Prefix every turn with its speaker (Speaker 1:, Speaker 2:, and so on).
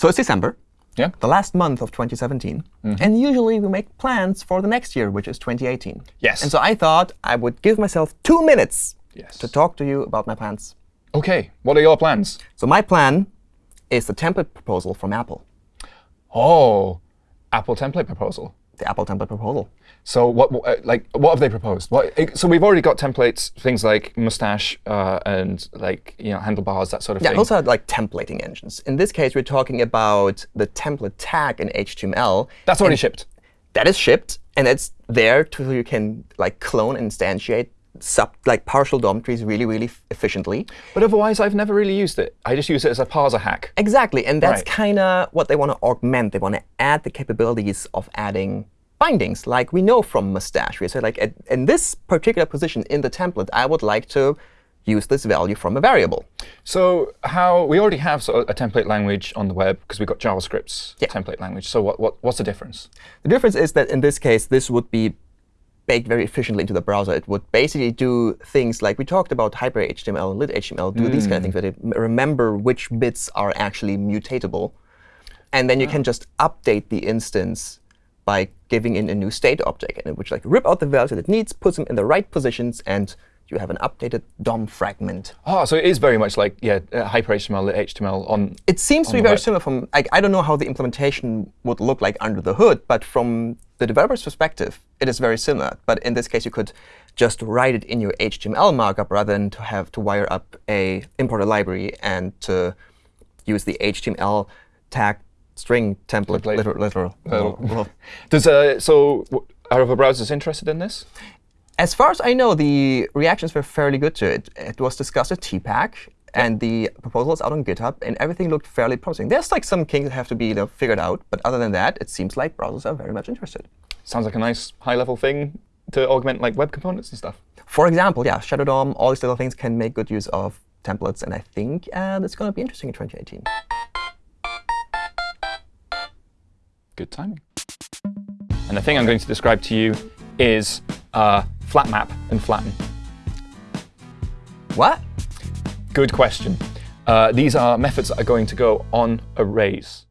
Speaker 1: So it's December,
Speaker 2: Yeah.
Speaker 1: the last month of 2017. Mm-hmm. And usually we make plans for the next year, which is 2018.
Speaker 2: Yes.
Speaker 1: And so I thought I would give myself two minutes
Speaker 2: Yes.
Speaker 1: to talk to you about my plans.
Speaker 2: OK, what are your plans?
Speaker 1: So my plan is the template proposal from Apple,
Speaker 2: Oh, Apple template proposal.
Speaker 1: the Apple template proposal.
Speaker 2: So what, uh, like, what have they proposed? What, so we've already got templates, things like mustache uh, and like you know handlebars, that sort of
Speaker 1: Yeah,
Speaker 2: thing.
Speaker 1: those are like templating engines. In this case, we're talking about the template tag in HTML.
Speaker 2: That's already shipped.
Speaker 1: That is shipped, and it's there to so you can like clone and instantiate sub like partial DOM trees really, really efficiently.
Speaker 2: But otherwise, I've never really used it. I just use it as a parser hack.
Speaker 1: Exactly, and that's
Speaker 2: Right.
Speaker 1: kind of what they want to augment. They want to add the capabilities of adding bindings, like we know from Mustache. We said, like, at, in this particular position in the template, I would like to use this value from a variable.
Speaker 2: So how we already have sort of a template language on the web because we've got JavaScript's
Speaker 1: Yeah.
Speaker 2: template language. So what, what, what's the difference?
Speaker 1: The difference is that in this case, this would be baked very efficiently into the browser. It would basically do things like we talked about hyper HTML, and lit HTML, do these kind of things where they remember which bits are actually mutatable. And then you can just update the instance by giving in a new state object, in which like rip out the values that it needs, puts them in the right positions, and you have an updated DOM fragment.
Speaker 2: Oh, so it is very much like yeah, uh, hyper HTML, lit HTML on.
Speaker 1: It seems to be very
Speaker 2: web.
Speaker 1: similar from, like, I don't know how the implementation would look like under the hood, but from the developer's perspective, it is very similar. But in this case, you could just write it in your HTML markup rather than to have to wire up a importer library and to use the HTML tag string template. Literal, literal.
Speaker 2: Literal. Does uh, so are other browsers interested in this?
Speaker 1: As far as I know, the reactions were fairly good to it. It was discussed at TPAC, and the proposal is out on GitHub, and everything looked fairly promising. There's like some kinks that have to be you know, figured out, but other than that, it seems like browsers are very much interested.
Speaker 2: Sounds like a nice high-level thing to augment like web components and stuff.
Speaker 1: For example, yeah, Shadow DOM, all these little things can make good use of templates, and I think uh, that's going to be interesting in 2018.
Speaker 2: Good timing. And the thing I'm going to describe to you is uh, flat map and flatten.
Speaker 1: What?
Speaker 2: Good question. Uh, these are methods that are going to go on arrays.